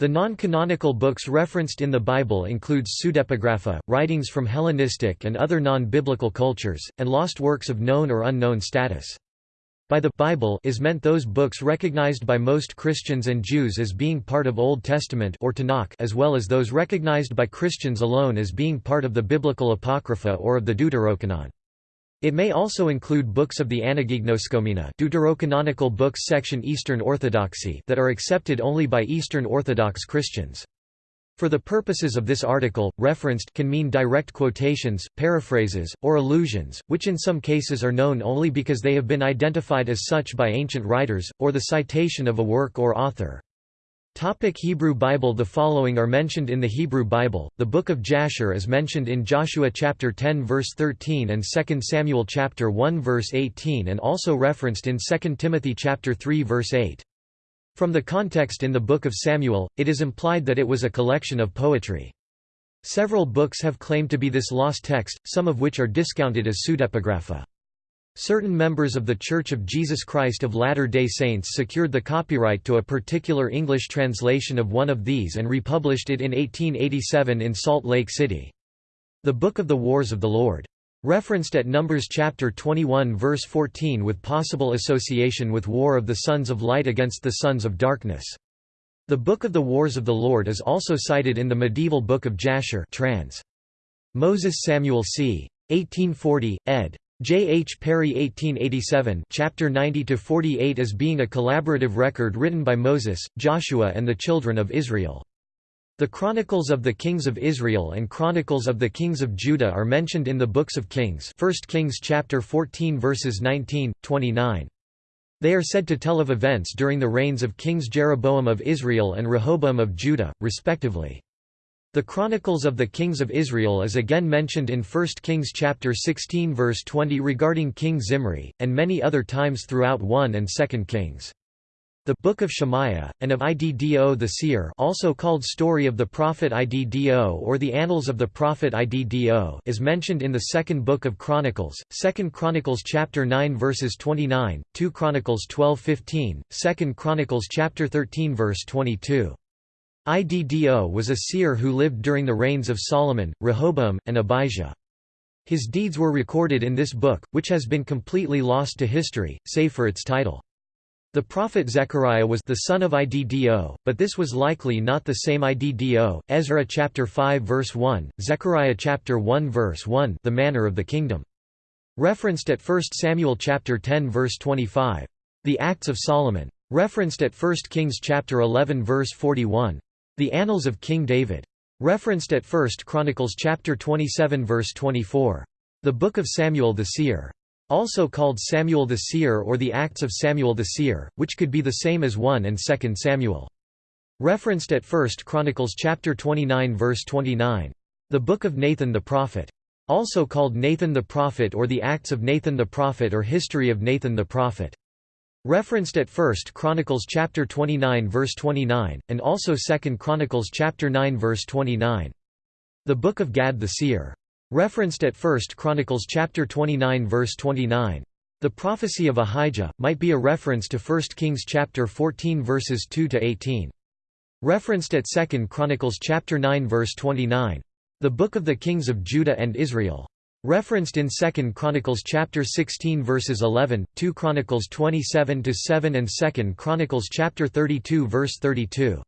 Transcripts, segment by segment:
The non-canonical books referenced in the Bible include pseudepigrapha, writings from Hellenistic and other non-biblical cultures, and lost works of known or unknown status. By the Bible is meant those books recognized by most Christians and Jews as being part of Old Testament or Tanakh as well as those recognized by Christians alone as being part of the biblical Apocrypha or of the Deuterocanon. It may also include books of the Anagignoskomena Deuterocanonical books section Eastern Orthodoxy that are accepted only by Eastern Orthodox Christians. For the purposes of this article, referenced can mean direct quotations, paraphrases, or allusions, which in some cases are known only because they have been identified as such by ancient writers, or the citation of a work or author. Topic Hebrew Bible The following are mentioned in the Hebrew Bible. The Book of Jasher is mentioned in Joshua chapter 10 verse 13 and 2 Samuel chapter 1 verse 18 and also referenced in 2 Timothy chapter 3 verse 8. From the context in the Book of Samuel, it is implied that it was a collection of poetry. Several books have claimed to be this lost text, some of which are discounted as pseudepigrapha. Certain members of The Church of Jesus Christ of Latter-day Saints secured the copyright to a particular English translation of one of these and republished it in 1887 in Salt Lake City. The Book of the Wars of the Lord Referenced at Numbers chapter 21 verse 14 with possible association with War of the Sons of Light against the Sons of Darkness. The Book of the Wars of the Lord is also cited in the medieval Book of Jasher trans. Moses Samuel c. 1840, ed. J. H. Perry 1887 chapter 90–48 as being a collaborative record written by Moses, Joshua and the children of Israel. The Chronicles of the Kings of Israel and Chronicles of the Kings of Judah are mentioned in the books of Kings 1 Kings chapter 14 verses 19, 29. They are said to tell of events during the reigns of Kings Jeroboam of Israel and Rehoboam of Judah, respectively. The Chronicles of the Kings of Israel is again mentioned in 1 Kings chapter 16 verse 20 regarding King Zimri, and many other times throughout 1 and 2 Kings. The Book of Shemaiah, and of Iddo the Seer also called Story of the Prophet Iddo or the Annals of the Prophet Iddo is mentioned in the Second Book of Chronicles, 2 Chronicles chapter 9 verses 29, 2 Chronicles 12:15, 2 Chronicles chapter 13 verse 22. Iddo was a seer who lived during the reigns of Solomon, Rehoboam, and Abijah. His deeds were recorded in this book, which has been completely lost to history, save for its title. The prophet Zechariah was the son of Iddo, but this was likely not the same Iddo. Ezra chapter 5 verse 1, Zechariah chapter 1 verse 1, the manner of the kingdom. Referenced at 1 Samuel chapter 10 verse 25. The Acts of Solomon. Referenced at 1 Kings chapter 11 verse 41. The Annals of King David. Referenced at 1 Chronicles chapter 27 verse 24. The Book of Samuel the Seer. Also called Samuel the Seer or the Acts of Samuel the Seer, which could be the same as 1 and 2 Samuel. Referenced at 1 Chronicles chapter 29 verse 29. The Book of Nathan the Prophet. Also called Nathan the Prophet or the Acts of Nathan the Prophet or History of Nathan the Prophet. Referenced at 1 Chronicles chapter 29 verse 29, and also 2 Chronicles chapter 9 verse 29. The Book of Gad the Seer. Referenced at 1 Chronicles chapter 29 verse 29. The prophecy of Ahijah, might be a reference to 1 Kings chapter 14 verses 2 to 18. Referenced at 2 Chronicles chapter 9 verse 29. The Book of the Kings of Judah and Israel. Referenced in 2 Chronicles chapter 16 verses 11, 2 Chronicles 27 to 7 and 2 Chronicles chapter 32 verse 32.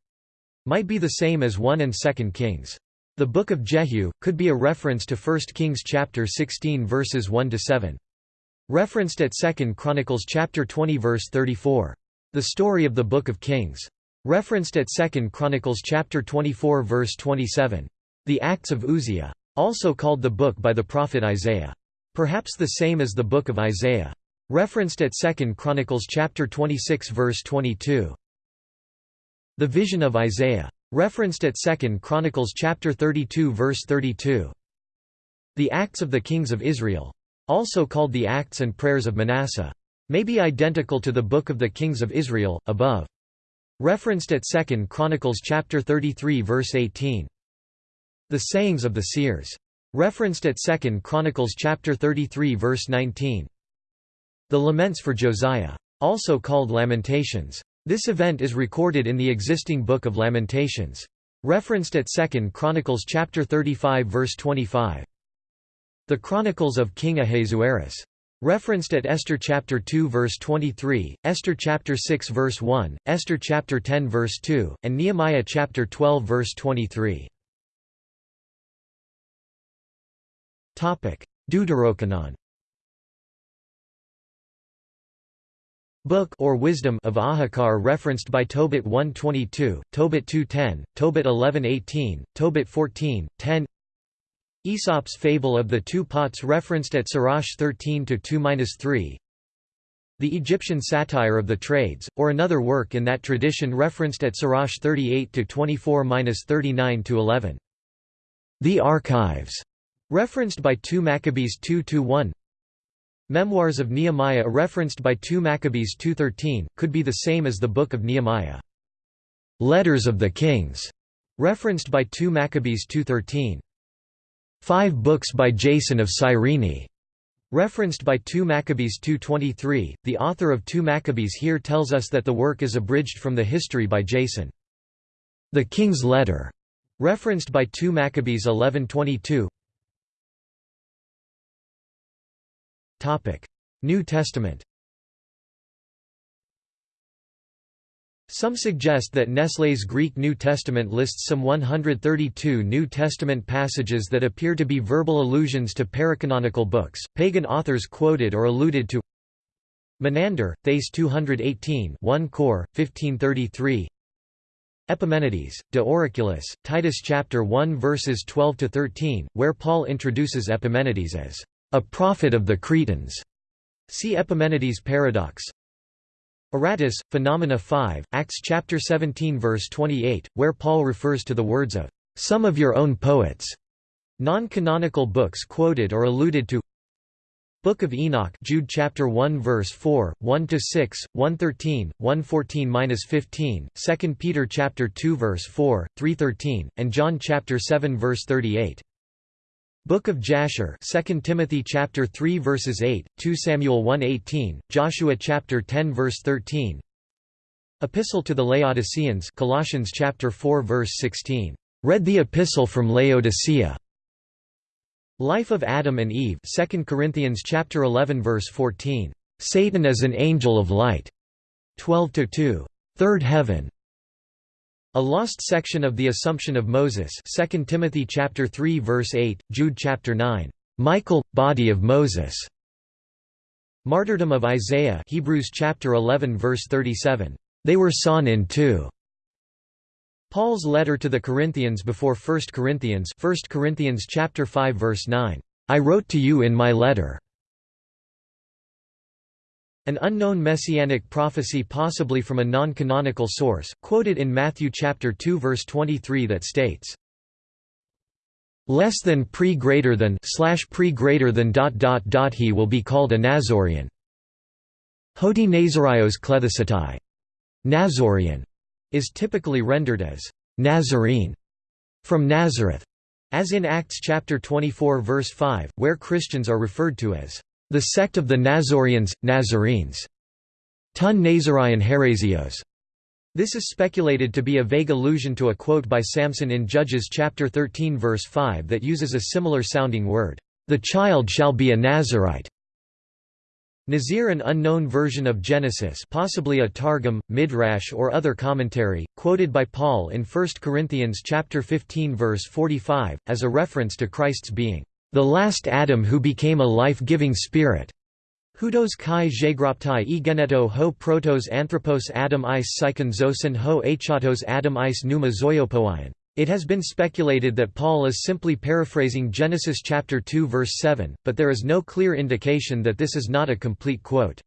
Might be the same as 1 and 2 Kings. The Book of Jehu, could be a reference to 1 Kings chapter 16 verses 1 to 7. Referenced at 2 Chronicles chapter 20 verse 34. The story of the Book of Kings. Referenced at 2 Chronicles chapter 24 verse 27. The Acts of Uzziah. Also called the book by the prophet Isaiah. Perhaps the same as the Book of Isaiah. Referenced at 2 Chronicles chapter 26 verse 22. The Vision of Isaiah. Referenced at 2 Chronicles chapter 32 verse 32. The Acts of the Kings of Israel. Also called the Acts and Prayers of Manasseh. May be identical to the Book of the Kings of Israel, above. Referenced at 2 Chronicles chapter 33 verse 18. The Sayings of the Seers. Referenced at 2 Chronicles chapter 33 verse 19. The Laments for Josiah. Also called Lamentations. This event is recorded in the existing Book of Lamentations. Referenced at 2 Chronicles chapter 35 verse 25. The Chronicles of King Ahasuerus. Referenced at Esther chapter 2 verse 23, Esther chapter 6 verse 1, Esther chapter 10 verse 2, and Nehemiah chapter 12 verse 23. Deuterocanon. Book or Wisdom of Ahikar referenced by Tobit 122, Tobit 210, Tobit 1118, Tobit 14, 10 Aesop's Fable of the Two Pots referenced at Sirach 13-2-3 The Egyptian Satire of the Trades, or another work in that tradition referenced at Sirach 38-24-39-11. The Archives, referenced by 2 Maccabees 2-1 Memoirs of Nehemiah referenced by 2 Maccabees 2.13, could be the same as the Book of Nehemiah. Letters of the Kings, referenced by 2 Maccabees 2.13. Five books by Jason of Cyrene, referenced by 2 Maccabees 2.23. The author of 2 Maccabees here tells us that the work is abridged from the history by Jason. The King's Letter, referenced by 2 Maccabees 11.22. New Testament Some suggest that Nestle's Greek New Testament lists some 132 New Testament passages that appear to be verbal allusions to paracanonical books, pagan authors quoted or alluded to. Menander, Thais 218 1 Cor, 1533 Epimenides, De Oraculis, Titus chapter 1 verses 12–13, where Paul introduces Epimenides as a prophet of the Cretans. See Epimenides' paradox. Aratus, Phaenomena 5, Acts chapter 17 verse 28, where Paul refers to the words of some of your own poets. Non-canonical books quoted or alluded to Book of Enoch Jude chapter 1 verse 4, 1 to 6, 113, 114-15, 2 Peter chapter 2 verse 4, 313, and John chapter 7 verse 38. Book of Jasher 2 Timothy chapter 3 verses 8, 2 Samuel 1:18, Joshua chapter 10 verse 13. Epistle to the Laodiceans Colossians chapter 4 verse 16. Read the epistle from Laodicea. Life of Adam and Eve 2 Corinthians chapter 11 verse 14. Satan as an angel of light. 12 to 2. Third heaven. A lost section of the Assumption of Moses 2 Timothy chapter 3 verse 8, Jude chapter 9. Michael, body of Moses. Martyrdom of Isaiah Hebrews chapter 11 verse 37. They were sawn in two. Paul's letter to the Corinthians before 1 Corinthians 1 Corinthians chapter 5 verse 9. I wrote to you in my letter. An unknown messianic prophecy possibly from a non-canonical source, quoted in Matthew chapter 2 verse 23 that states, less than pre greater than slash pre greater than dot dot dot he will be called a Nazorean. Hoti Nazarios Klethesetai. Nazorean is typically rendered as Nazarene from Nazareth, as in Acts chapter 24 verse 5, where Christians are referred to as the sect of the Nazoreans, Nazarenes. Tun Nazarian Heresios. This is speculated to be a vague allusion to a quote by Samson in Judges chapter 13 verse 5 that uses a similar sounding word, "The child shall be a Nazarite." Nazir an unknown version of Genesis possibly a Targum, Midrash or other commentary, quoted by Paul in 1 Corinthians chapter 15 verse 45, as a reference to Christ's being the last Adam who became a life-giving spirit. Hudos kai zegroptai e geneto ho protos anthropos adam is psychon zosin ho achatos adam is pneuma zoiopoion. It has been speculated that Paul is simply paraphrasing Genesis chapter 2 verse 7, but there is no clear indication that this is not a complete quote.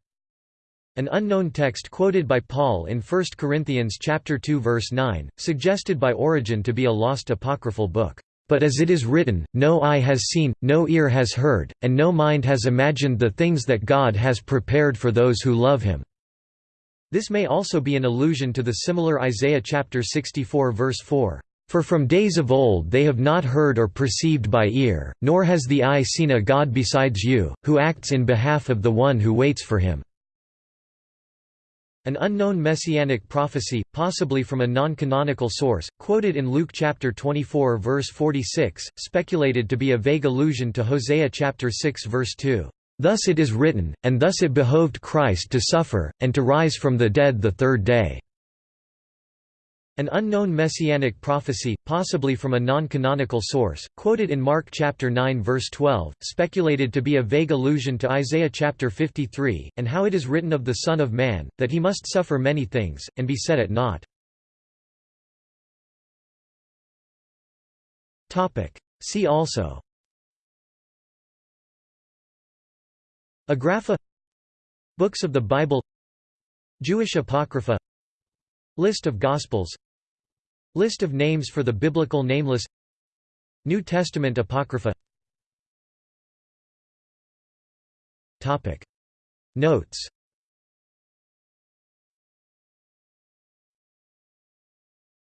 An unknown text quoted by Paul in 1 Corinthians chapter 2 verse 9, suggested by Origen to be a lost apocryphal book. But as it is written, no eye has seen, no ear has heard, and no mind has imagined the things that God has prepared for those who love him." This may also be an allusion to the similar Isaiah chapter 64 verse 4. For from days of old they have not heard or perceived by ear, nor has the eye seen a God besides you, who acts in behalf of the one who waits for him." An unknown messianic prophecy, possibly from a non-canonical source, quoted in Luke chapter 24 verse 46, speculated to be a vague allusion to Hosea chapter 6 verse 2. Thus it is written, and thus it behoved Christ to suffer, and to rise from the dead the third day. An unknown messianic prophecy, possibly from a non-canonical source, quoted in Mark chapter 9 verse 12, speculated to be a vague allusion to Isaiah chapter 53, and how it is written of the Son of Man, that he must suffer many things, and be set at naught. See also. Agrapha Books of the Bible. Jewish Apocrypha. List of Gospels List of names for the biblical nameless. New Testament Apocrypha. Notes